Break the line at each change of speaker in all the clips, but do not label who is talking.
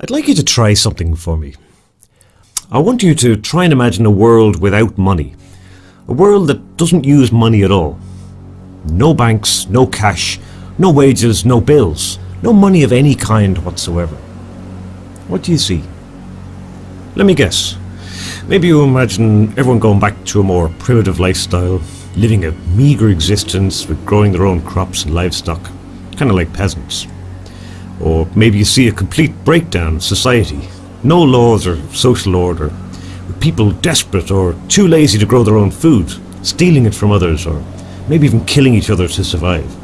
I'd like you to try something for me. I want you to try and imagine a world without money. A world that doesn't use money at all. No banks, no cash, no wages, no bills, no money of any kind whatsoever. What do you see? Let me guess. Maybe you imagine everyone going back to a more primitive lifestyle, living a meagre existence with growing their own crops and livestock, kind of like peasants. Or maybe you see a complete breakdown of society, no laws or social order, with people desperate or too lazy to grow their own food, stealing it from others, or maybe even killing each other to survive.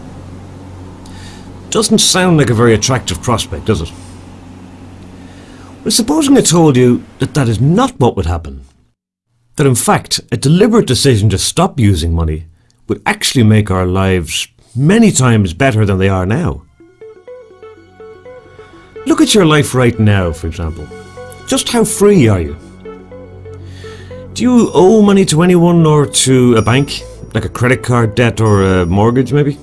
Doesn't sound like a very attractive prospect, does it? Well, supposing I told you that that is not what would happen. That in fact, a deliberate decision to stop using money would actually make our lives many times better than they are now. Look at your life right now, for example. Just how free are you? Do you owe money to anyone or to a bank? Like a credit card debt or a mortgage, maybe?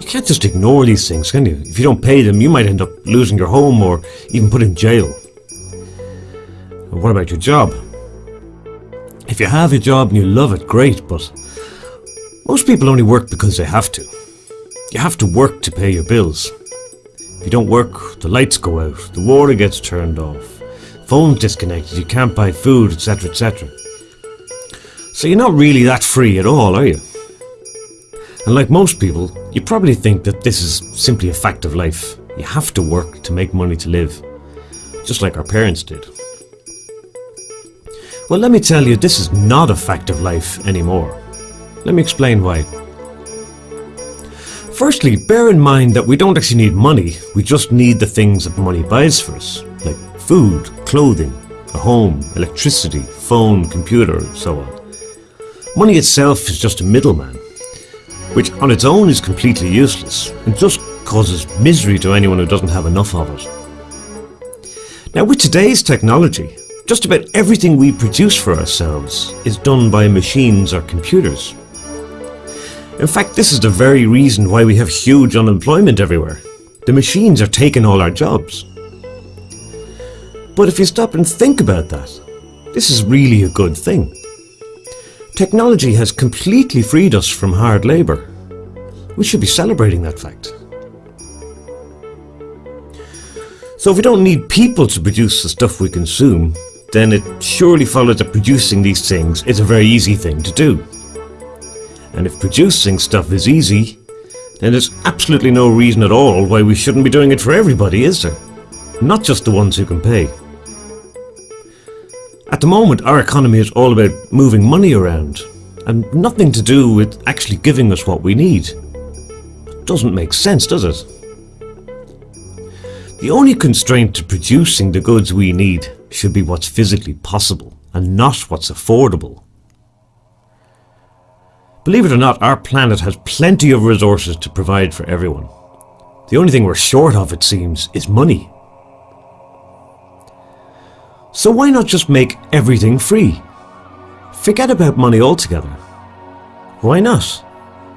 You can't just ignore these things, can you? If you don't pay them, you might end up losing your home or even put in jail. And what about your job? If you have a job and you love it, great, but most people only work because they have to. You have to work to pay your bills. You don't work, the lights go out, the water gets turned off, phone's disconnected, you can't buy food, etc., etc. So you're not really that free at all, are you? And like most people, you probably think that this is simply a fact of life. You have to work to make money to live, just like our parents did. Well, let me tell you, this is not a fact of life anymore. Let me explain why. Firstly, bear in mind that we don't actually need money, we just need the things that money buys for us, like food, clothing, a home, electricity, phone, computer, and so on. Money itself is just a middleman which on its own is completely useless and just causes misery to anyone who doesn't have enough of it. Now with today's technology, just about everything we produce for ourselves is done by machines or computers. In fact, this is the very reason why we have huge unemployment everywhere. The machines are taking all our jobs. But if you stop and think about that, this is really a good thing. Technology has completely freed us from hard labour. We should be celebrating that fact. So if we don't need people to produce the stuff we consume, then it surely follows that producing these things is a very easy thing to do. And if producing stuff is easy, then there's absolutely no reason at all why we shouldn't be doing it for everybody, is there? Not just the ones who can pay. At the moment, our economy is all about moving money around, and nothing to do with actually giving us what we need. Doesn't make sense, does it? The only constraint to producing the goods we need should be what's physically possible, and not what's affordable. Believe it or not, our planet has plenty of resources to provide for everyone. The only thing we're short of, it seems, is money. So why not just make everything free? Forget about money altogether. Why not?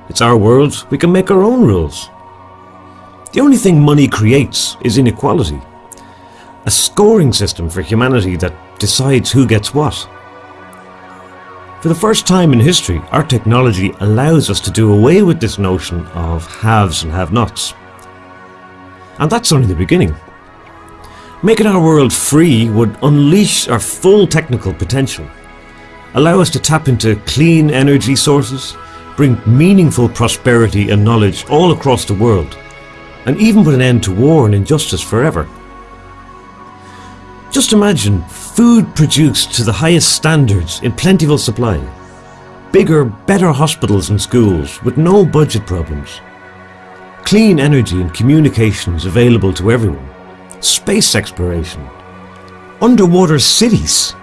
It's our world, we can make our own rules. The only thing money creates is inequality. A scoring system for humanity that decides who gets what. For the first time in history, our technology allows us to do away with this notion of haves and have-nots. And that's only the beginning. Making our world free would unleash our full technical potential, allow us to tap into clean energy sources, bring meaningful prosperity and knowledge all across the world, and even put an end to war and injustice forever. Just imagine food produced to the highest standards in plentiful supply, bigger, better hospitals and schools with no budget problems, clean energy and communications available to everyone, space exploration, underwater cities.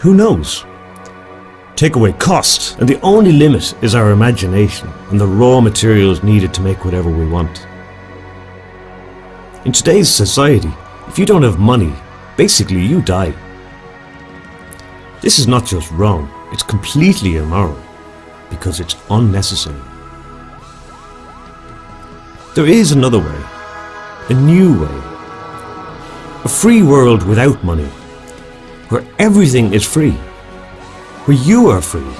Who knows? Take away cost, and the only limit is our imagination and the raw materials needed to make whatever we want. In today's society, if you don't have money, basically you die. This is not just wrong, it's completely immoral, because it's unnecessary. There is another way, a new way, A free world without money, where everything is free, where you are free,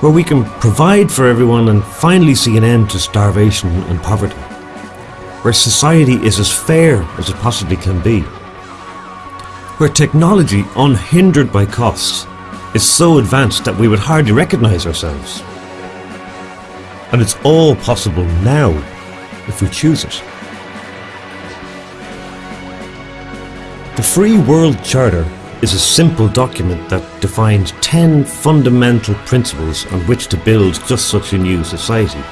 where we can provide for everyone and finally see an end to starvation and poverty, where society is as fair as it possibly can be, where technology, unhindered by costs, is so advanced that we would hardly recognize ourselves. And it's all possible now if we choose it. The Free World Charter is a simple document that defines 10 fundamental principles on which to build just such a new society.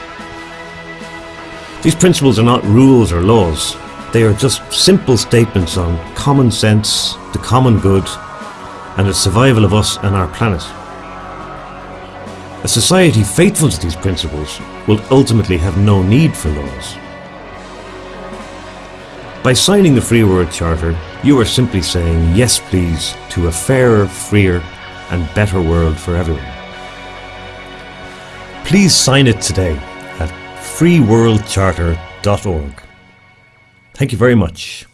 These principles are not rules or laws, they are just simple statements on common sense, the common good, and the survival of us and our planet. A society faithful to these principles will ultimately have no need for laws. By signing the Free World Charter, you are simply saying yes please to a fairer, freer and better world for everyone. Please sign it today freeworldcharter.org. Thank you very much.